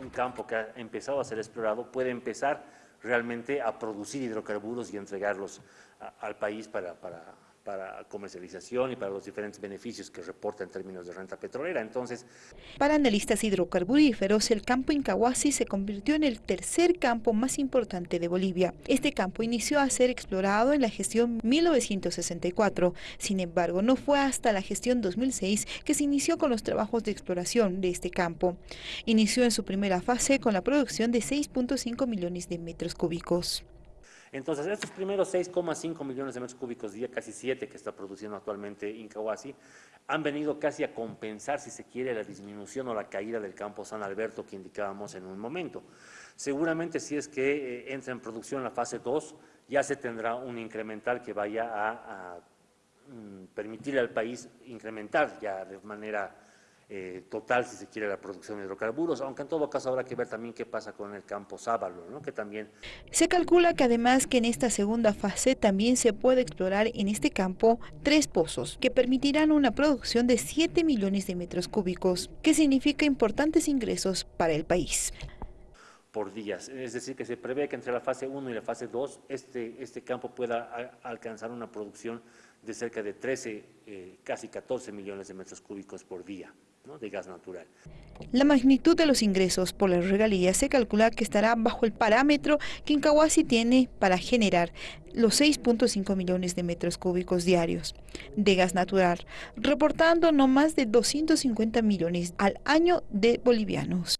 un campo que ha empezado a ser explorado, puede empezar realmente a producir hidrocarburos y entregarlos al país para, para para comercialización y para los diferentes beneficios que reporta en términos de renta petrolera. Entonces, para analistas hidrocarburíferos, el campo Incahuasi se convirtió en el tercer campo más importante de Bolivia. Este campo inició a ser explorado en la gestión 1964. Sin embargo, no fue hasta la gestión 2006 que se inició con los trabajos de exploración de este campo. Inició en su primera fase con la producción de 6.5 millones de metros cúbicos. Entonces, estos primeros 6,5 millones de metros cúbicos día, casi 7 que está produciendo actualmente Incahuasi, han venido casi a compensar, si se quiere, la disminución o la caída del campo San Alberto que indicábamos en un momento. Seguramente si es que eh, entra en producción la fase 2, ya se tendrá un incremental que vaya a, a mm, al país incrementar ya de manera eh, total, si se quiere, la producción de hidrocarburos, aunque en todo caso habrá que ver también qué pasa con el campo Sábalo, ¿no? que también... Se calcula que además que en esta segunda fase también se puede explorar en este campo tres pozos, que permitirán una producción de 7 millones de metros cúbicos, que significa importantes ingresos para el país Es decir, que se prevé que entre la fase 1 y la fase 2 este, este campo pueda alcanzar una producción de cerca de 13, eh, casi 14 millones de metros cúbicos por día de gas natural. La magnitud de los ingresos por las regalías se calcula que estará bajo el parámetro que Incahuasi tiene para generar los 6.5 millones de metros cúbicos diarios de gas natural, reportando no más de 250 millones al año de bolivianos.